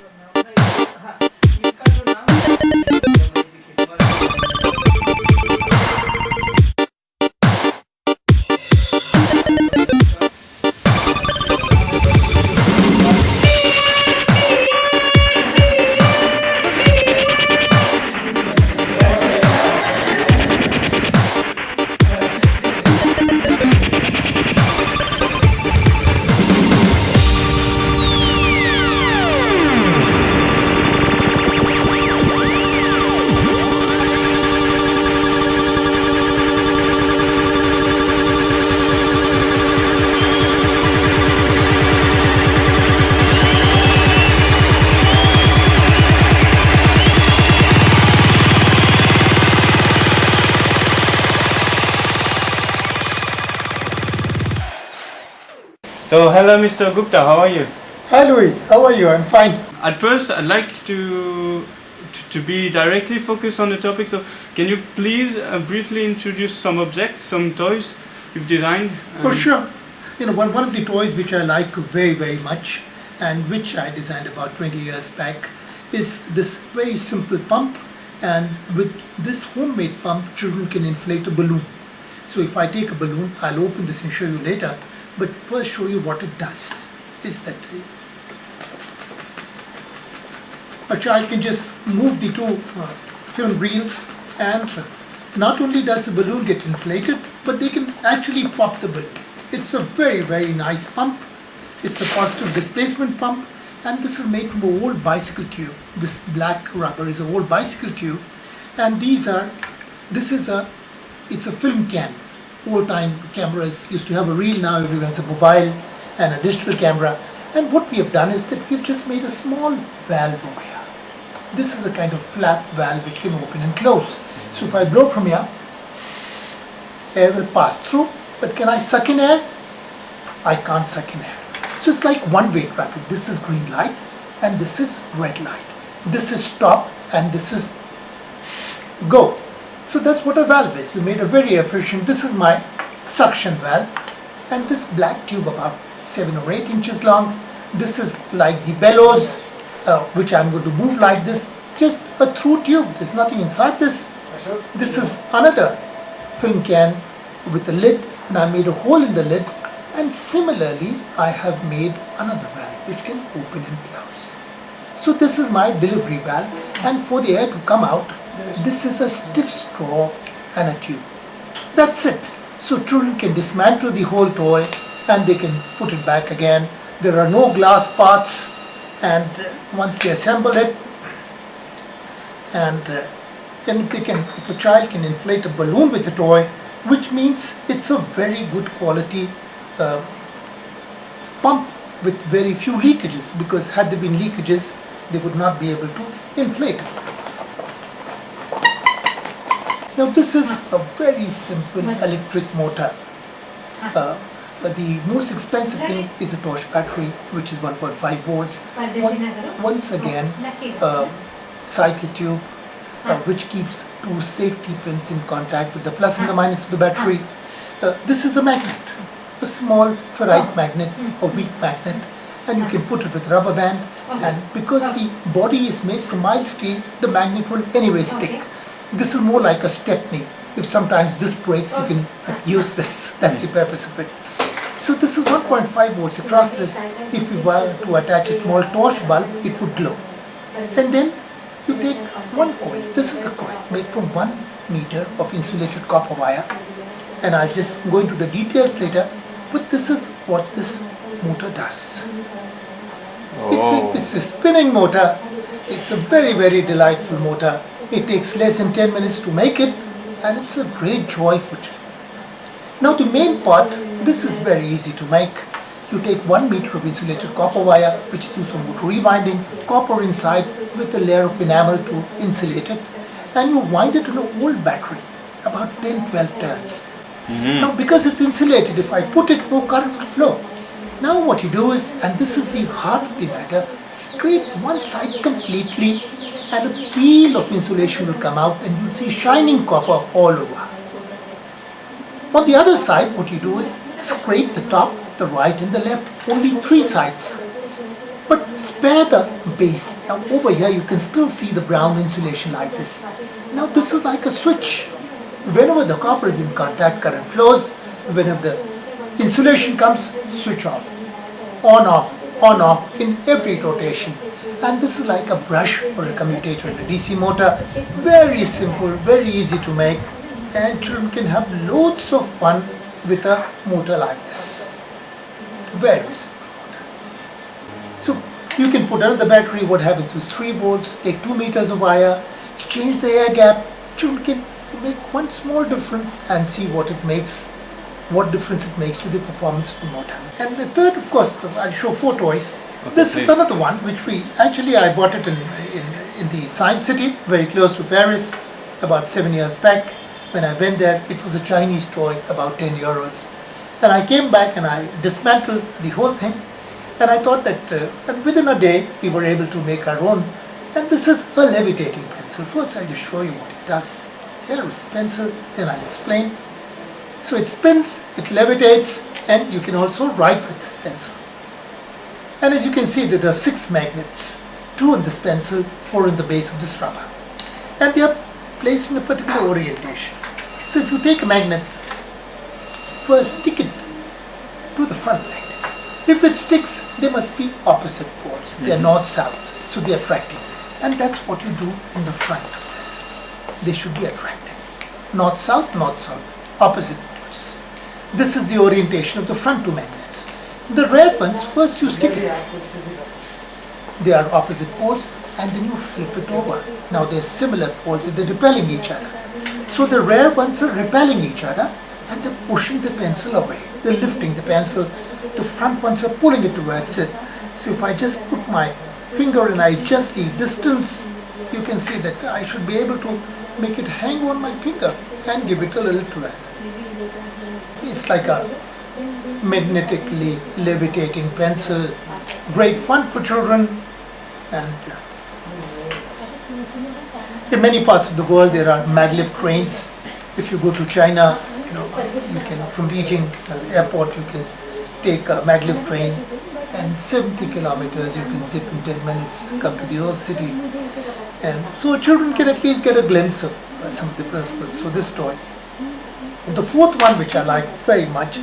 So hello Mr. Gupta, how are you? Hi Louis, how are you? I'm fine. At first I'd like to, to, to be directly focused on the topic, so can you please uh, briefly introduce some objects, some toys you've designed? For Um, sure. You know, one, one of the toys which I like very, very much and which I designed about 20 years back is this very simple pump and with this homemade pump children can inflate a balloon. So if I take a balloon, I'll open this and show you later, but first show you what it does. Is that a child can just move the two uh, film reels and not only does the balloon get inflated, but they can actually pop the balloon. It's a very, very nice pump. It's a positive displacement pump and this is made from an old bicycle tube. This black rubber is an old bicycle tube and these are, this is a, it's a film can. Old time cameras used to have a reel, now everyone has a mobile and a digital camera. And what we have done is that we've just made a small valve over here. This is a kind of flap valve which can open and close. So if I blow from here, air will pass through, but can I suck in air? I can't suck in air. So it's like one-way traffic. This is green light and this is red light. This is stop and this is go. So that's what a valve is. You made a very efficient, this is my suction valve and this black tube about 7 or 8 inches long. This is like the bellows uh, which I'm going to move like this. Just a through tube. There's nothing inside this. This is another film can with a lid and I made a hole in the lid and similarly I have made another valve which can open and close. So this is my delivery valve and for the air to come out this is a stiff straw and a tube. That's it. So children can dismantle the whole toy and they can put it back again. There are no glass parts and once they assemble it and uh, they can if a child can inflate a balloon with the toy which means it's a very good quality uh, pump with very few leakages because had there been leakages they would not be able to inflate. Now this is a very simple electric motor. Uh, the most expensive thing is a torch battery which is 1.5 volts. One- once again, uh, cycle tube uh, which keeps two safety pins in contact with the plus and the minus of the battery. Uh, this is a magnet, a small ferrite magnet, a weak magnet, and you can put it with rubber band. And because the body is made from mild steel, the magnet will anyway stick. This is more like a stepney. If sometimes this breaks, you can uh, use this. That's the purpose of it. So this is 1.5 volts across this. If you were to attach a small torch bulb, it would glow. And then you take one coil. This is a coil made from one meter of insulated copper wire. And I'll just go into the details later. But this is what this motor does. It's, a, it's a spinning motor. It's a very, very delightful motor. It takes less than 10 minutes to make it and it's a great joy for children. Now the main part, this is very easy to make. You take one meter of insulated copper wire, which is used for motor rewinding, copper inside with a layer of enamel to insulate it, and you wind it in an old battery, about 10-12 turns. Mm-hmm. Now because it's insulated, if I put it, no current will flow. Now what you do is, and this is the heart of the matter, scrape one side completely and a peel of insulation will come out and you'll see shining copper all over. On the other side, what you do is scrape the top, the right and the left, only three sides. but spare the base. Now over here you can still see the brown insulation like this. Now this is like a switch. Whenever the copper is in contact, current flows. Whenever the insulation comes, switch off. On off, on off in every rotation. And this is like a brush or a commutator in a DC motor. Very simple, very easy to make. And children can have loads of fun with a motor like this. Very simple. So you can put another battery, what happens is 3 volts, take 2 meters of wire, change the air gap, children can make one small difference and see what it makes, what difference it makes to the performance of the motor. And the third, of course, I'll show four toys. Okay, this is another one which we, actually I bought it in, in, in the Science City, very close to Paris, about seven years back. When I went there, it was a Chinese toy, about 10 euros. And I came back and I dismantled the whole thing. And I thought that uh, and within a day we were able to make our own. And this is a levitating pencil. First I'll just show you what it does. Here is pencil, then I'll explain. So it spins, it levitates, and you can also write with this pencil. And as you can see, there are six magnets, two in this pencil, four in the base of this rubber. And they are placed in a particular orientation. So if you take a magnet, first stick it to the front magnet. If it sticks, they must be opposite poles. They are mm-hmm. north-south, so they are attracting. And that's what you do in the front of this. They should be attracting. North-south, north-south, opposite. This is the orientation of the front two magnets. The red ones, first you stick it. They are opposite poles and then you flip it over. Now they're similar poles and they're repelling each other. So the rare ones are repelling each other and they're pushing the pencil away. They're lifting the pencil. The front ones are pulling it towards it. So if I just put my finger and I adjust the distance, you can see that I should be able to make it hang on my finger and give it a little twirl. It's like a magnetically levitating pencil. Great fun for children and in many parts of the world there are maglev trains. If you go to China, you know, you can from Beijing uh, airport you can take a maglev train and 70 kilometers you can zip in 10 minutes, come to the old city. And so children can at least get a glimpse of some of the principles for this toy. The fourth one which I like very much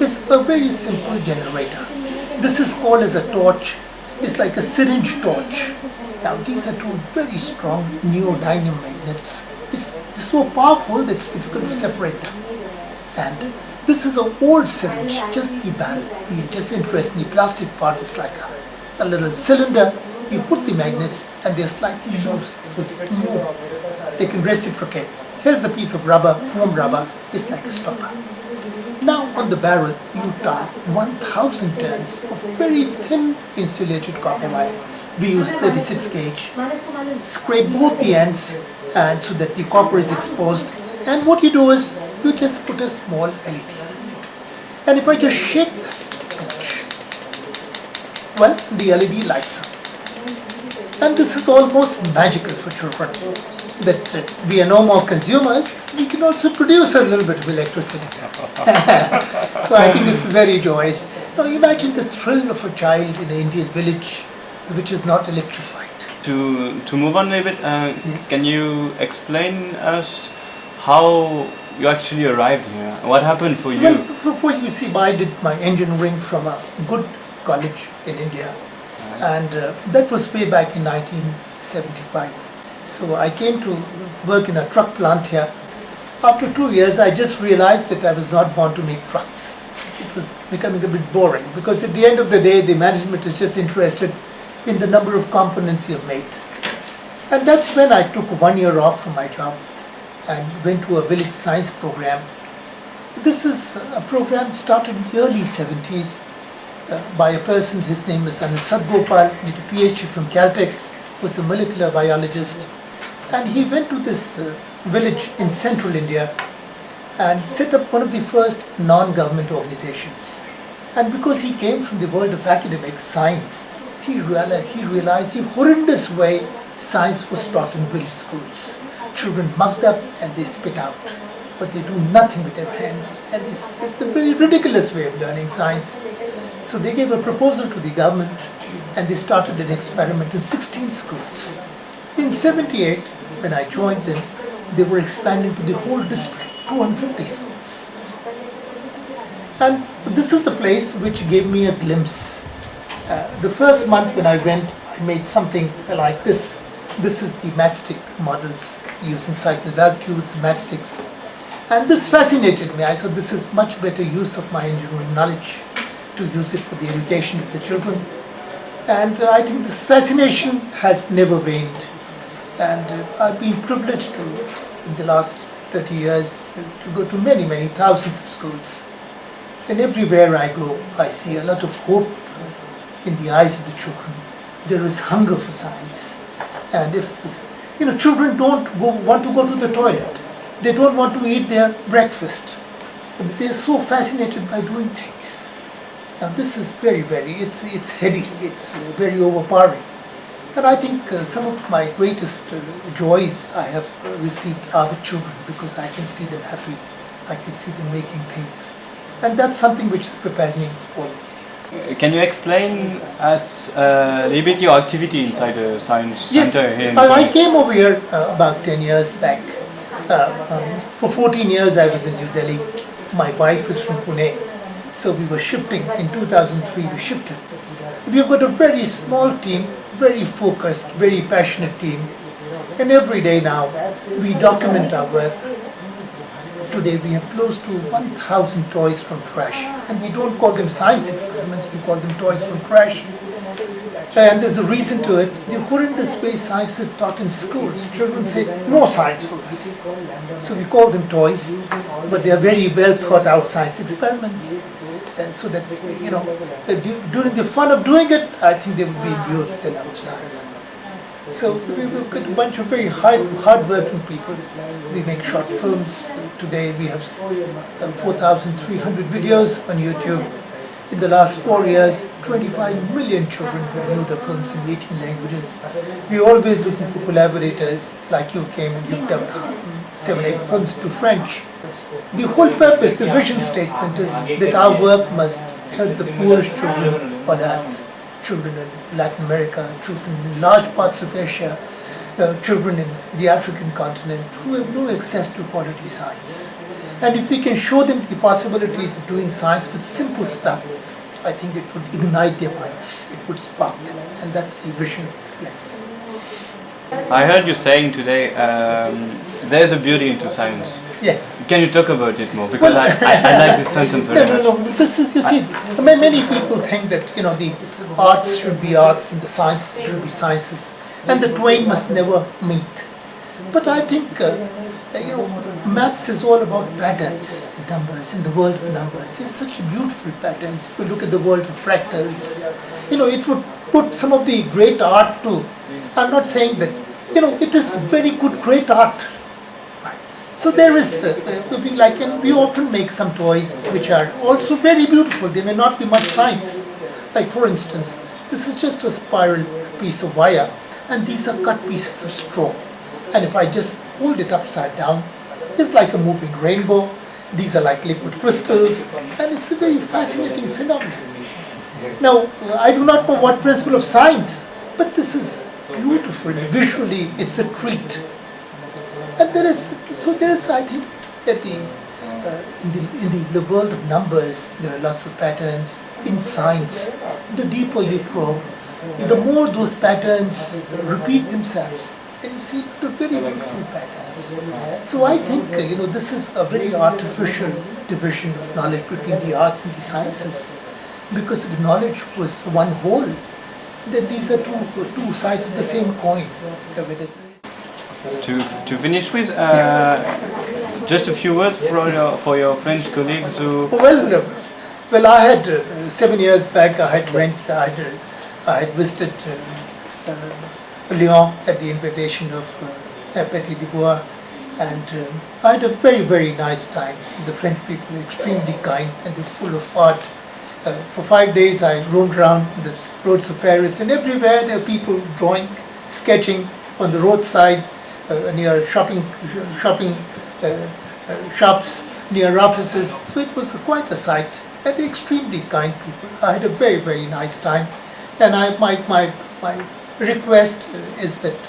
is a very simple generator. This is called as a torch. It's like a syringe torch. Now these are two very strong neodymium magnets. It's so powerful that it's difficult to separate them. And this is an old syringe, just the barrel. We are just interested in the plastic part. It's like a, a little cylinder. You put the magnets and they're slightly loose. They. They can reciprocate. Here's a piece of rubber, foam rubber. It's like a stopper. Now on the barrel you tie 1000 turns of very thin insulated copper wire. We use 36 gauge. Scrape both the ends and so that the copper is exposed. And what you do is you just put a small LED. And if I just shake this well, the LED lights up. And this is almost magical for children. That we are no more consumers, we can also produce a little bit of electricity. so I think it's very joyous. Now imagine the thrill of a child in an Indian village which is not electrified. To to move on a little bit, uh, Yes. can you explain us how you actually arrived here? What happened for you? Well, before you see, I did my engineering from a good college in India, and uh, that was way back in 1975. So I came to work in a truck plant here. After two years, I just realized that I was not born to make trucks. It was becoming a bit boring because at the end of the day, the management is just interested in the number of components you've made. And that's when I took one year off from my job and went to a village science program this is a program started in the early 70s uh, by a person, his name is Anil Sadgopal, did a PhD from Caltech, was a molecular biologist. And he went to this uh, village in central India and set up one of the first non-government organizations. And because he came from the world of academics, science, he realized, he realized the horrendous way science was taught in village schools. Children mugged up and they spit out but they do nothing with their hands. And this is a very ridiculous way of learning science. So they gave a proposal to the government and they started an experiment in 16 schools. In 78, when I joined them, they were expanding to the whole district, 250 schools. And this is a place which gave me a glimpse. Uh, the first month when I went, I made something like this. This is the matchstick models using cycle valve tubes, matchsticks. And this fascinated me. I said, this is much better use of my engineering knowledge to use it for the education of the children. And uh, I think this fascination has never waned. And uh, I've been privileged to, in the last 30 years, to go to many, many thousands of schools. And everywhere I go, I see a lot of hope in the eyes of the children. There is hunger for science. And if, you know, children don't go, want to go to the toilet. They don't want to eat their breakfast. But they're so fascinated by doing things. Now this is very, very, it's, it's heady, it's uh, very overpowering. And I think uh, some of my greatest uh, joys I have uh, received are the children because I can see them happy. I can see them making things. And that's something which has prepared me all these years. Can you explain us uh, a little bit your activity inside the science Yes, center here in I, I came over here uh, about 10 years back. Uh, um, for 14 years I was in New Delhi. My wife is from Pune. So we were shifting. In 2003 we shifted. We've got a very small team, very focused, very passionate team. And every day now we document our work. Today we have close to 1,000 toys from trash. And we don't call them science experiments, we call them toys from trash. And there's a reason to it. The horrendous way science is taught in schools. Children say, no science for us. So we call them toys, but they are very well thought out science experiments. Uh, so that, uh, you know, uh, du- during the fun of doing it, I think they will be imbued with the love of science. So we've get a bunch of very hard, hard-working people. We make short films. Uh, Today we have uh, 4,300 videos on YouTube. In the last four years, 25 million children have viewed the films in 18 languages. We're always looking for collaborators like you came and you've done seven, eight films to French. The whole purpose, the vision statement is that our work must help the poorest children on earth, children in Latin America, children in large parts of Asia, uh, children in the African continent who have no access to quality science. And if we can show them the possibilities of doing science with simple stuff, I think it would ignite their minds, it would spark them. And that's the vision of this place. I heard you saying today um, there's a beauty into science. Yes. Can you talk about it more? Because I, I, I like this sentence No, very no, much. no. This is, you see, ma- many people think that, you know, the arts should be arts and the sciences should be sciences, and the twain must never meet. But I think, uh, you know, maths is all about patterns in numbers, in the world of numbers. There's such beautiful patterns. If you look at the world of fractals, you know, it would put some of the great art to. I'm not saying that, you know, it is very good, great art. Right. So there is, uh, uh, like, and we often make some toys which are also very beautiful. They may not be much science. Like for instance, this is just a spiral piece of wire, and these are cut pieces of straw. And if I just hold it upside down, it's like a moving rainbow. These are like liquid crystals, and it's a very fascinating phenomenon. Now, I do not know what principle of science, but this is beautiful. Visually, it's a treat. And there is, so there is, I think, at the, uh, in, the, in the world of numbers, there are lots of patterns. In science, the deeper you probe, the more those patterns repeat themselves. And you see very beautiful patterns. So I think, uh, you know, this is a very artificial division of knowledge between the arts and the sciences. Because if knowledge was one whole, then these are two, two sides of the same coin. To, to finish with, uh, just a few words for your, for your French colleagues who Well, uh, well, I had uh, seven years back. I had went. I had, I had visited uh, uh, Lyon at the invitation of uh, Petit Dubois, and um, I had a very very nice time. The French people were extremely kind and they're full of art. Uh, for five days, I roamed around the roads of Paris, and everywhere there are people drawing, sketching on the roadside, uh, near shopping shopping uh, uh, shops, near offices. So it was quite a sight, and they're extremely kind people. I had a very very nice time. And I, my, my, my request uh, is that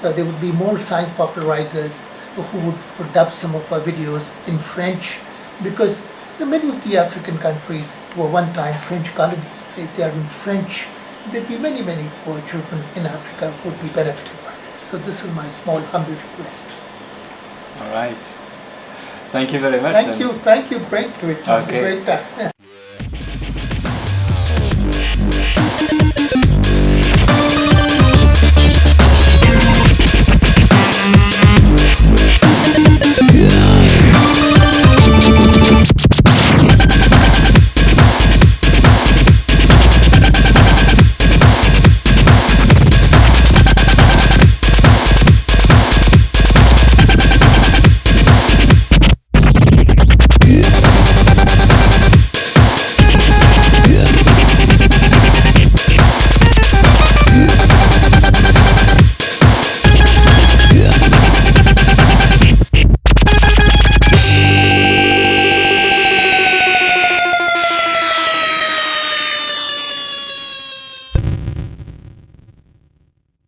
there would be more science popularizers who would, would dub some of our videos in French because many of the African countries were one time French colonies. If they are in French, there'd be many, many poor children in Africa who would be benefited by this. So this is my small, humble request. All right. Thank you very much. Thank then. you, thank you, great to it. Okay. Great time.